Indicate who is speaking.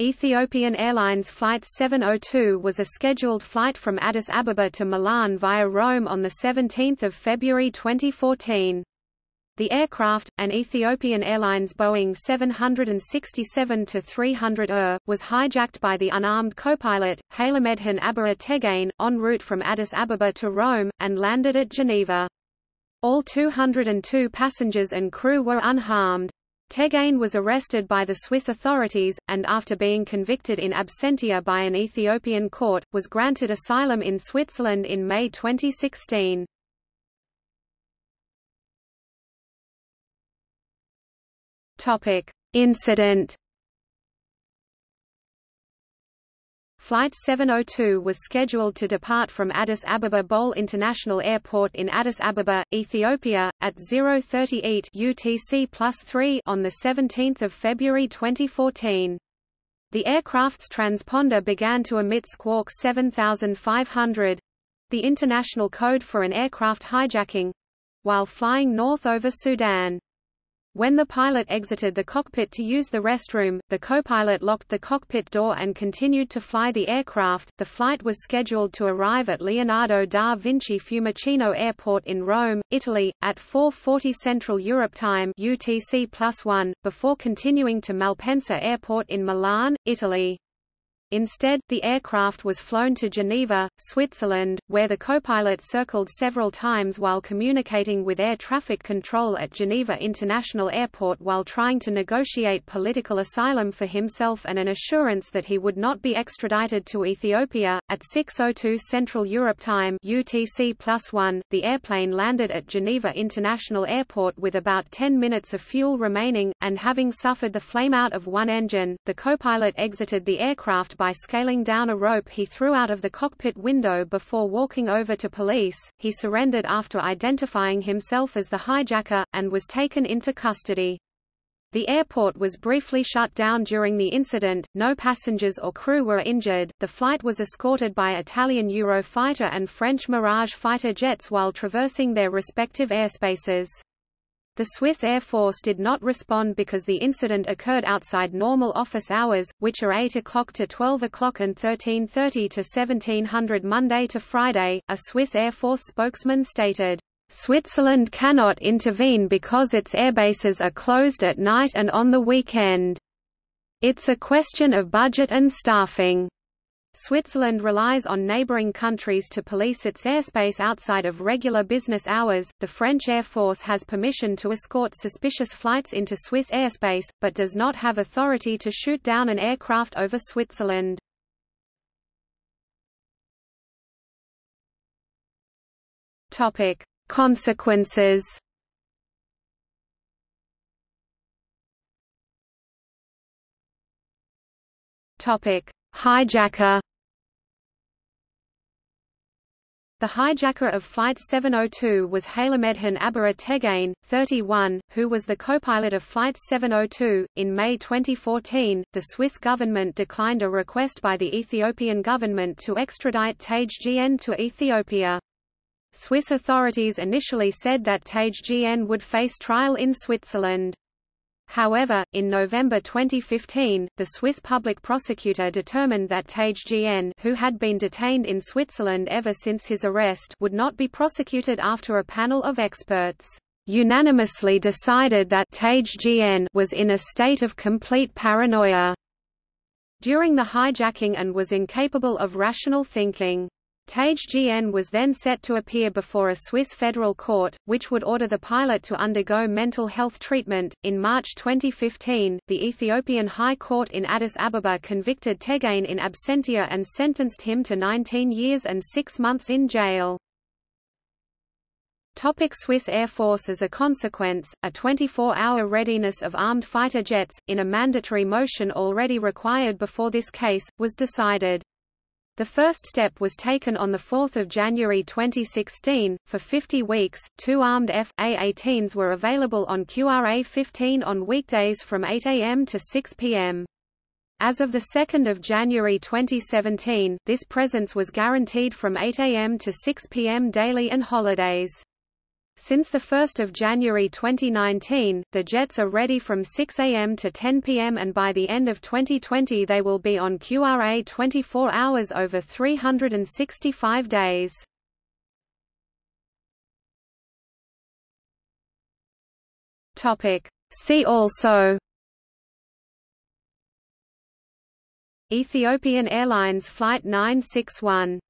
Speaker 1: Ethiopian Airlines Flight 702 was a scheduled flight from Addis Ababa to Milan via Rome on 17 February 2014. The aircraft, an Ethiopian Airlines Boeing 767-300 ER, was hijacked by the unarmed co-pilot, Hailemedhin Abarat Tegegn, en route from Addis Ababa to Rome, and landed at Geneva. All 202 passengers and crew were unharmed. Tegegn was arrested by the Swiss authorities, and after being convicted in absentia by an Ethiopian court, was granted asylum in Switzerland in May 2016. Incident Flight 702 was scheduled to depart from Addis Ababa Bole International Airport in Addis Ababa, Ethiopia, at 038 UTC on 17 February 2014. The aircraft's transponder began to emit Squawk 7500—the international code for an aircraft hijacking—while flying north over Sudan. When the pilot exited the cockpit to use the restroom, the co-pilot locked the cockpit door and continued to fly the aircraft. The flight was scheduled to arrive at Leonardo da Vinci Fiumicino Airport in Rome, Italy, at 4:40 Central Europe Time (UTC+1), before continuing to Malpensa Airport in Milan, Italy. Instead, the aircraft was flown to Geneva, Switzerland, where the copilot circled several times while communicating with air traffic control at Geneva International Airport while trying to negotiate political asylum for himself and an assurance that he would not be extradited to Ethiopia. At 6:02 Central Europe Time (UTC+1), the airplane landed at Geneva International Airport with about 10 minutes of fuel remaining, and having suffered the flameout of one engine, the copilot exited the aircraft by scaling down a rope he threw out of the cockpit window before walking over to police. He surrendered after identifying himself as the hijacker, and was taken into custody. The airport was briefly shut down during the incident, no passengers or crew were injured. The flight was escorted by Italian Eurofighter and French Mirage fighter jets while traversing their respective airspaces. The Swiss Air Force did not respond because the incident occurred outside normal office hours, which are 8 o'clock to 12 o'clock and 13.30 to 1700 Monday to Friday. A Swiss Air Force spokesman stated, Switzerland cannot intervene because its airbases are closed at night and on the weekend. It's a question of budget and staffing. Switzerland relies on neighboring countries to police its airspace outside of regular business hours. The French Air Force has permission to escort suspicious flights into Swiss airspace, but does not have authority to shoot down an aircraft over Switzerland. Topic: Consequences. Topic: Hijacker The hijacker of Flight 702 was Hailemedhin Abarat Tegegn, 31, who was the co-pilot of Flight 702. In May 2014, the Swiss government declined a request by the Ethiopian government to extradite Tegegn to Ethiopia. Swiss authorities initially said that Tegegn would face trial in Switzerland. However, in November 2015, the Swiss public prosecutor determined that Tegegn who had been detained in Switzerland ever since his arrest would not be prosecuted after a panel of experts unanimously decided that Tegegn was in a state of complete paranoia during the hijacking and was incapable of rational thinking. Tegegn was then set to appear before a Swiss federal court, which would order the pilot to undergo mental health treatment. In March 2015, the Ethiopian High Court in Addis Ababa convicted Tegegn in absentia and sentenced him to 19 years and 6 months in jail. Topic Swiss Air Force As a consequence, a 24-hour readiness of armed fighter jets, in a mandatory motion already required before this case, was decided. The first step was taken on 4 January 2016. For 50 weeks, two armed F.A-18s were available on QRA-15 on weekdays from 8 a.m. to 6 p.m. As of 2 January 2017, this presence was guaranteed from 8 a.m. to 6 p.m. daily and holidays. Since 1 January 2019, the jets are ready from 6 am to 10 pm and by the end of 2020 they will be on QRA 24 hours over 365 days. See also Ethiopian Airlines Flight 961